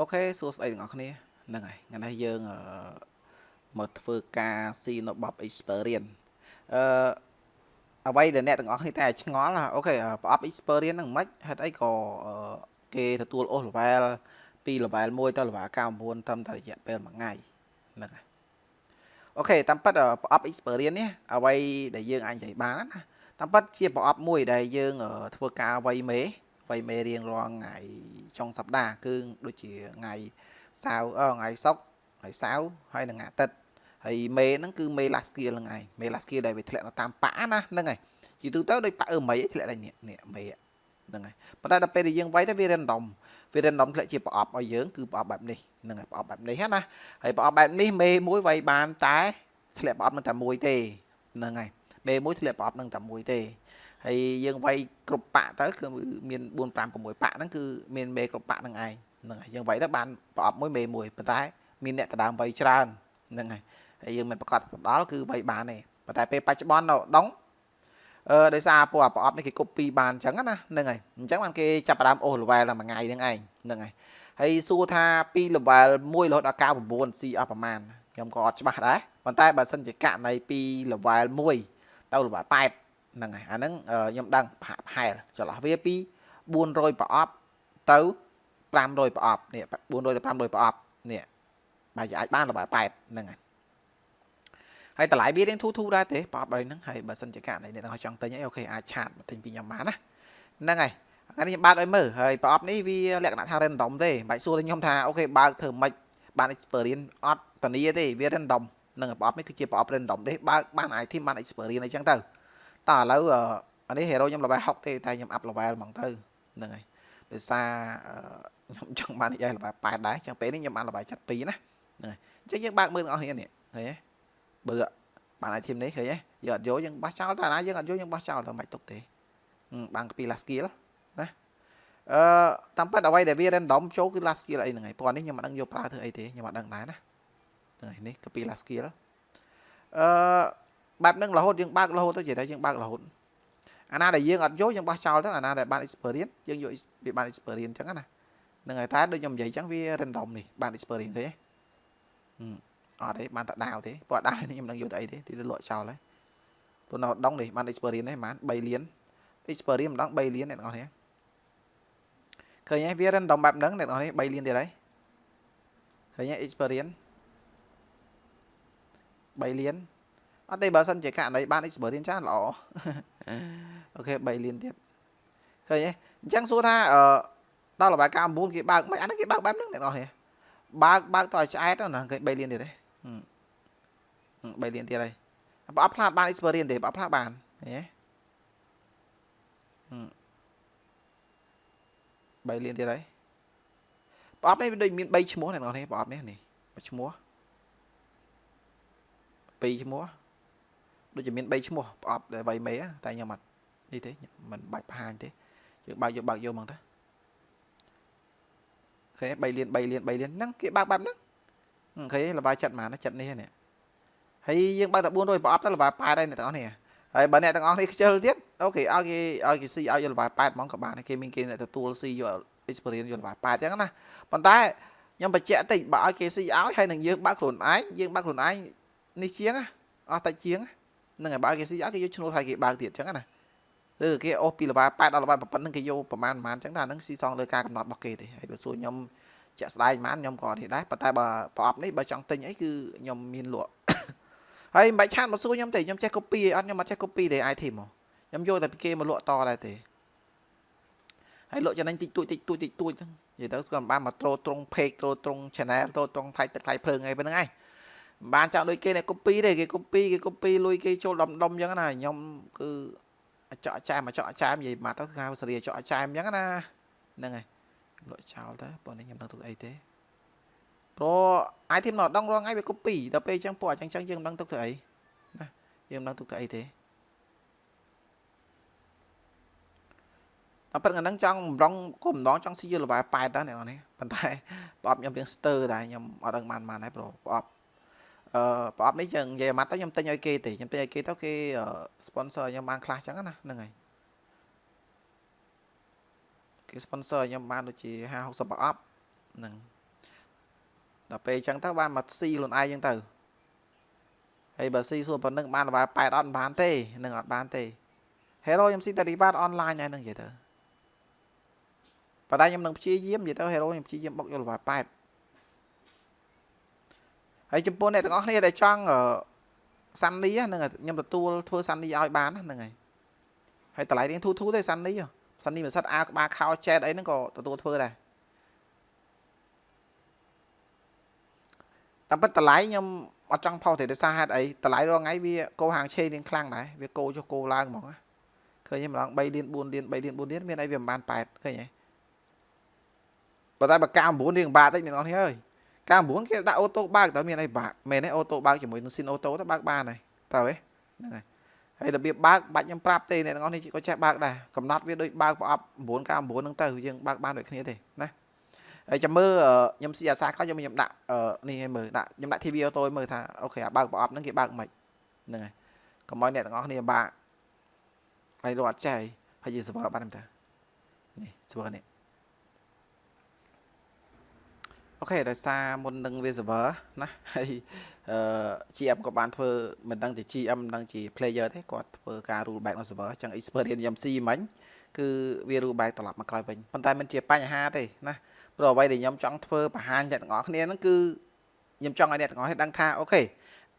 OK សួស្តីទាំងអស់គ្នាហ្នឹងហើយថ្ងៃនេះយើងមកធ្វើការស៊ីនៅ Box Experience អឺអ្វីដែលអ្នកទាំងអស់គ្នាតែឆ្ងល់ OK ប្រអប់ Experience ហ្នឹងមិនហេតុអីក៏គេទទួលអូស level ពី level 1ទៅ level 99ត្រឹមតែរយៈពេល1ថ្ងៃហ្នឹងហើយ OK តាមពិតប្រអប់ Experience នេះអ្វីដែលយើងអាចនិយាយបានណាតាមពិតជាប្រអប់មួយដែលយើងធ្វើការវៃមេ វៃមេរៀងរាល់ថ្ងៃចុងសប្តាហ៍គឺដូចជាថ្ងៃសៅរ៍អថ្ងៃសុក្រថ្ងៃសៅរ៍ហើយនឹងថ្ងៃអាទិត្យហើយមេហ្នឹងគឺមេ last skill ហ្នឹងឯងមេ last skill ដែលវាធ្លាក់នៅតាមប៉ាណាហ្នឹងឯងជាទូទៅដូចប៉ាអឺមីធ្លាក់ដែរនេះនេះមេហ្នឹងហើយប៉ុន្តែដល់ពេលដែលយើងវាយទៅវា random វា random ធ្លាក់ជាប្រអប់ឲ្យយើងគឺប្រអប់បែបនេះហ្នឹងហើយប្រអប់បែបនេះណាហើយប្រអប់បែបនេះមេមួយវាយបានតែធ្លាក់ប្រអប់នឹងតែមួយទេហ្នឹងហើយមេមួយធ្លាក់ប្រអប់នឹងតែមួយទេ ហើយយើងវាយគ្រប់ប៉ាក់ទៅគឺមាន4 5 6ប៉ាក់ហ្នឹងគឺមានមេគ្រប់ប៉ាក់ហ្នឹងឯងហ្នឹងហើយយើងវាយទៅបានប្រអប់មួយមេមួយប៉ុន្តែមានអ្នកដដើមវាយច្រើនហ្នឹងហើយហើយយើងមិនប្រកាសទៅដល់គឺវាយបានទេប៉ុន្តែពេលបច្ចុប្បន្ននៅដងអឺដោយសារពួកប្រអប់នេះគេ copy បានអញ្ចឹងណាហ្នឹងហើយអញ្ចឹងបានគេចាប់ផ្ដើមអូស level តែមួយថ្ងៃហ្នឹងឯងហ្នឹងហើយហើយសួរថាពី level 1រហូតដល់99 C អស់ប្រមាណខ្ញុំក៏អត់ច្បាស់ដែរប៉ុន្តែបើសិនជាករណីពី level 1ទៅ level 8 ហ្នឹងហើយអាហ្នឹងខ្ញុំដឹងប្រហែលចន្លោះវាពី400ប្រអប់ទៅ500ប្រអប់នេះ400ទៅ500ប្រអប់នេះបើអាចបានលបាយ8ហ្នឹងហើយហើយតម្លៃវារៀងធូរធូរដែរទេប្រអប់ដល់ហ្នឹងហើយបើសិនជាករណីអ្នកទាំងអស់ចង់ទិញអីអូខេអាចឆាតមកទិញពីខ្ញុំបានណាហ្នឹងហើយថ្ងៃនេះខ្ញុំបើកឲ្យមើលហើយប្រអប់នេះវាលក្ខណៈថា random ទេបាច់សួរទៅខ្ញុំថាអូខេបើកធ្វើម៉េចបាន experience អត់តានីទេវា random នឹងប្រអប់នេះគឺជាប្រអប់ random ទេបើកបាន item បាន experience អីចឹងទៅ តើឥឡូវអានេះ hero ខ្ញុំ level 60ទេតែខ្ញុំ up level ហ្មងទៅហ្នឹងហើយដោយសារខ្ញុំចង់បាននិយាយ level 8ដែរចឹងពេលនេះខ្ញុំបាន level 72ណាហ្នឹងហើយអញ្ចឹងយើងបើកមើលទាំងអស់គ្នានេះឃើញទេបើបាន item នេះឃើញទេយើងអត់យកយើងបោះចោលតែណាយើងអត់យកយើងបោះចោលទៅមិនទុកទេបានកពី last skill ណាអឺតាមពិតអ្វីដែលវា random ចូលគឺ last skill អីហ្នឹងហើយព្រោះនេះខ្ញុំមិនដឹងយកប្រើធ្វើអីទេខ្ញុំអត់ដឹងដែរណាហ្នឹងហើយនេះកពី last skill អឺ បែបហ្នឹងរហូតយើងបើករហូតទៅនិយាយថាយើងបើករហូតអាណាដែលយើងអត់យកយើងបោះចោលទៅអាណាដែលបាន experience យើងយកវាបាន experience អញ្ចឹងណាហ្នឹងហើយតែដូចខ្ញុំនិយាយអញ្ចឹងវា random នេះបាន experience ទេអត់ទេបានតែដាវទេព្រោះដាវនេះខ្ញុំនឹងយកទៅអីទេទីទៅលក់ចោលហើយព្រោះនៅដងនេះបាន experience ទេបាន3លាន experience ម្ដង3លានអ្នកទាំងអស់គ្នាឃើញទេវា random បែបហ្នឹងអ្នកទាំងអស់គ្នា3លានទៀតហើយឃើញទេ experience 3លាន អត់ទេបើសិនជាករណីបាន experience ច្រើនល្អអូខេ3លានទៀតឃើញទេអញ្ចឹងសួរថាអឺដល់របាយការណ៍9គេបើកមិនអានេះគេបើកបែបហ្នឹងអ្នកនរនេះបើកបើកតឲ្យឆ្អែតណាគេ3លានទៀតទេ3លានទៀតហើយបើអត់ផ្លាតបាន experience ទេបើអត់ផ្លាតបានឃើញទេ3លានទៀតហើយប្រអប់នេះវាដូចមាន3ឈ្មោះអ្នកនរនេះប្រអប់នេះនេះឈ្មោះ2ឈ្មោះ ដូចជាមាន3ឈ្មោះប្រអប់ដែលវៃមេតែខ្ញុំអត់នេះទេមិនបាច់បង្ហាញទេយើងបើកយកបើកយកហ្មងតាឃើញ3លាន3លាន3លានហ្នឹងគេបើកបែបហ្នឹងឃើញលបាយចិត្តហ្មងចិត្តនេះនេះហើយយើងបើកតែ400ប្រអប់ទៅលបាយប៉ែតហើយអ្នកទាំងអស់នេះហើយបើអ្នកទាំងអស់នេះខ្ជិលទៀតអូខេឲ្យគេឲ្យគេស៊ីឲ្យយកលបាយប៉ែតហ្មងក៏បានគេមានគេអ្នកទទួលស៊ីយក experience យកលបាយប៉ែតអញ្ចឹងណាប៉ុន្តែខ្ញុំបញ្ជាក់តិចបើឲ្យគេស៊ីឲ្យហើយនឹងយើងបើកខ្លួនឯងយើងបើកខ្លួនឯងនេះជាងអស់តែជាង ហ្នឹងហើយបើគេស៊ីអត់គេយកឈ្នួលឲ្យគេបើកទៀតអញ្ចឹងណាឬគេអូសពីលបា8ដល់លបាប៉ុណ្្នឹងគេយកប្រហែលប្រហែលអញ្ចឹងថាហ្នឹងស៊ីសងលើការកំណត់របស់គេទេហើយបើសួរខ្ញុំជាក់ស្ដែងប៉ុន្មានខ្ញុំក៏នេះដែរប៉ុន្តែបើប្រអប់នេះបើចង់ទិញអីគឺខ្ញុំមានលក់ហើយមិនបាច់ឆានមកសួរខ្ញុំទេខ្ញុំចេះ copy អត់ខ្ញុំអត់ចេះ copy ទេ item មកខ្ញុំយកតែពីគេមកលក់តដែរទេហើយលក់ចំណេញតិចតួចតិចតួចតិចតួចហ្នឹងនិយាយទៅគាត់បានមកត្រូត្រង់ page ត្រូត្រង់ channel ត្រូត្រង់ថ្លៃទឹកថ្លៃភ្លើងអីប៉ុណ្្នឹងឯង បានចង់ដូចគេអ្នក copy ទេគេ copy គេ copy លុយគេចូលដុំដុំអញ្ចឹងណាខ្ញុំគឺចော့ចែមមកចော့ចែមនិយាយមកទៅហៅសេរីចော့ចែមអញ្ចឹងណាហ្នឹងហើយលក់ចោលទៅប៉ុន្តែខ្ញុំដឹងទុកអីទេព្រោះ item ណត់ដងរងថ្ងៃវា copy ដល់ពេលអញ្ចឹងពួកអញ្ចឹងយើងមិនដឹងទុកទៅអីណាយើងមិនដឹងទុកទៅអីទេអប៉ុន្តែហ្នឹងចង់ម្ដងគុំម្ដងចង់ស៊ីយលវា8ដែរអ្នកនរនេះប៉ុន្តែប្រអប់ខ្ញុំរៀងស្ទើដែរខ្ញុំអត់ដឹងបានបានដែរព្រោះប្រអប់ អឺប្រអប់នេះយើងនិយាយមកទៅខ្ញុំទិញឲ្យគេទេខ្ញុំទិញឲ្យគេទៅគេ sponsor ខ្ញុំបានខ្លះចឹងណាហ្នឹងហើយគេ sponsor ខ្ញុំបានដូចជា50 60ប្រអប់ហ្នឹងដល់ពេលអញ្ចឹងទៅបានមកស៊ីខ្លួនឯងអញ្ចឹងទៅហើយបើស៊ីសួរប៉ុណ្្នឹងបានល្បែ8អត់បានទេនឹងអត់បានទេ Hero ខ្ញុំស៊ីតែ reward online ហើយនឹងនិយាយទៅប៉ុន្តែខ្ញុំនឹងព្យាយាមនិយាយទៅ Hero ខ្ញុំព្យាយាមបុកយកល្បែ8 ហើយចំពោះអ្នកទាំងអស់គ្នាដែលចង់សាន់នីហ្នឹងខ្ញុំទទួលធ្វើសាន់នីឲ្យបានហ្នឹងហើយហើយតម្លៃរៀងធូរធូរទេសាន់នីសាន់នីមិនសិតអាក្បាលខោចែតអីហ្នឹងក៏ទទួលធ្វើដែរតាមពិតតម្លៃខ្ញុំអត់ចង់ផុសទេដោយសារហេតុអីតម្លៃរាល់ថ្ងៃវាកោហាងឆេរៀងខ្លាំងដែរវាកោចុះកោឡើងហ្មងឃើញទេម្ដង3លាន4លាន3លាន4លានមានអីវាមិនបាន8ឃើញទេប៉ុន្តែបើកា9រៀងបាតតិចអ្នកនរគ្នាអើយ កា9គេដាក់អូតូបើកតើមានអីបាក់មែនទេអូតូបើកជាមួយនឹងស៊ីនអូតូទៅបើកបានហើយត្រូវទេហ្នឹងហើយហើយរបៀបបើកបាច់ខ្ញុំប្រាប់ទេអ្នកទាំងអស់នេះក៏ចេះបើកដែរកំណត់វាដូចបើកប្រអប់9 9ហ្នឹងទៅយើងបើកបានដូចគ្នាទេណាហើយចាំមើលខ្ញុំស៊ីអាសាខ្លះខ្ញុំខ្ញុំដាក់នេះឲ្យមើលដាក់ខ្ញុំដាក់ TV អូតូឲ្យមើលថាអូខេអាបើកប្រអប់ហ្នឹងគេបើកមិនហ្នឹងហើយកុំឲ្យអ្នកទាំងអស់គ្នាបាក់ហើយរត់ចេះហើយយី server បានទេនេះ server នេះ អូខេដោយសារមុននឹងវា server ណាហើយអឺ GM ក៏បានធ្វើមិនដឹងជា GM មិនដឹងជា player ទេគាត់ធ្វើការ rule back នៅ server អញ្ចឹង experience ខ្ញុំស៊ីមិញគឺវា rule back ត្រឡប់មកក្រោយវិញប៉ុន្តែមិនជាបញ្ហាទេណាព្រោះអ្វីដែលខ្ញុំចង់ធ្វើបង្ហាញអ្នកទាំងអស់គ្នាហ្នឹងគឺខ្ញុំចង់ឲ្យអ្នកទាំងអស់គ្នាដឹងថាអូខេ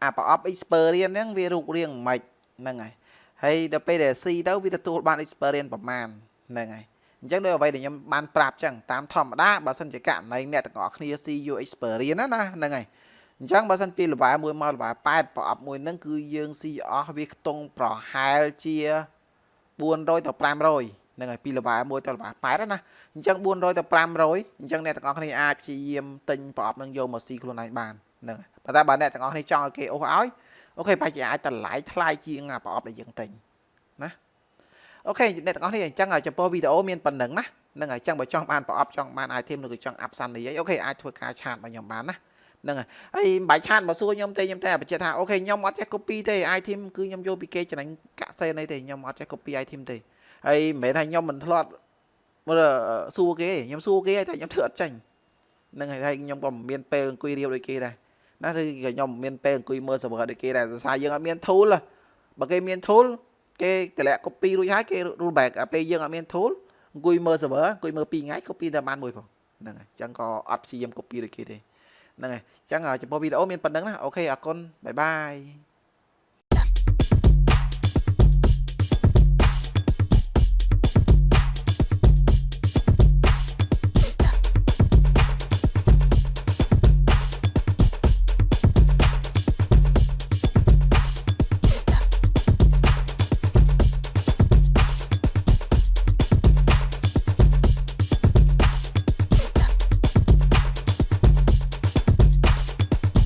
អាប្រអប់ experience ហ្នឹងវារូបរាងមិនហ្នឹងហើយហើយដល់ពេលដែលស៊ីទៅវាទទួលបាន experience ប្រមាណហ្នឹងហើយ អញ្ចឹងដោយអ្វីដែលខ្ញុំបានប្រាប់អញ្ចឹងតាមធម្មតាបើសិនជាករណីអ្នកទាំងអស់គ្នា CU experience ណាណាហ្នឹងហើយអញ្ចឹងបើសិនពី level 1មក level 8ប្រអប់មួយហ្នឹងគឺយើងស៊ីអស់វាខ្ទង់ប្រហែលជា400ទៅ500ហ្នឹងហើយពី level 1ទៅ level 8ណាអញ្ចឹង400ទៅ500អញ្ចឹងអ្នកទាំងអស់គ្នាអាចព្យាយាមទិញប្រអប់ហ្នឹងយកមកស៊ីខ្លួនឯងបានហ្នឹងហើយប៉ុន្តែបើអ្នកទាំងអស់គ្នាចង់ឲ្យគេអូសឲ្យ OK ប្រហែលជាអាចតម្លៃថ្លៃជាងប្រអប់ដែលយើងទិញណា OK អ្នកទាំងអស់គ្នាអញ្ចឹងចំពោះវីដេអូមានប៉ុណ្្នឹងណាហ្នឹងហើយអញ្ចឹងបើចង់បានប្រអប់ចង់បាន item ឬក៏ចង់អាប់សាន់នេះអី OK អាចធ្វើការ chat មកខ្ញុំបានណាហ្នឹងហើយហើយមិនបាច់ឆាតមកសួរខ្ញុំទេខ្ញុំតែបញ្ជាក់ថាអូខេខ្ញុំអត់ចេះ copy ទេ item គឺខ្ញុំយកពីគេចំណេញកាក់សេនអីទេខ្ញុំអត់ចេះ copy item ទេហើយមិនមែនថាខ្ញុំមិនធ្លាប់មើលសួរគេខ្ញុំសួរគេតែខ្ញុំធ្វើអត់ចាញ់ហ្នឹងហើយហើយខ្ញុំក៏មិនមានពេលអង្គុយរៀបដូចគេដែរណាឬខ្ញុំមិនមានពេលអង្គុយមើល server ដូចគេដែរដោយសារយើងអត់មាន tool បើគេមាន tool គេតម្លាក់ copy រួចហើយគេ roll back ពេលយើងអត់មាន tool អង្គុយមើល server អង្គុយមើល2ថ្ងៃ copy តែបានមួយផងហ្នឹងហើយអញ្ចឹងក៏អត់ព្យាយាម copy ដូចគេទេហ្នឹងហើយអញ្ចឹងចំពោះវីដេអូមានប៉ុណ្្នឹងណាអូខេអរគុណបាយបាយ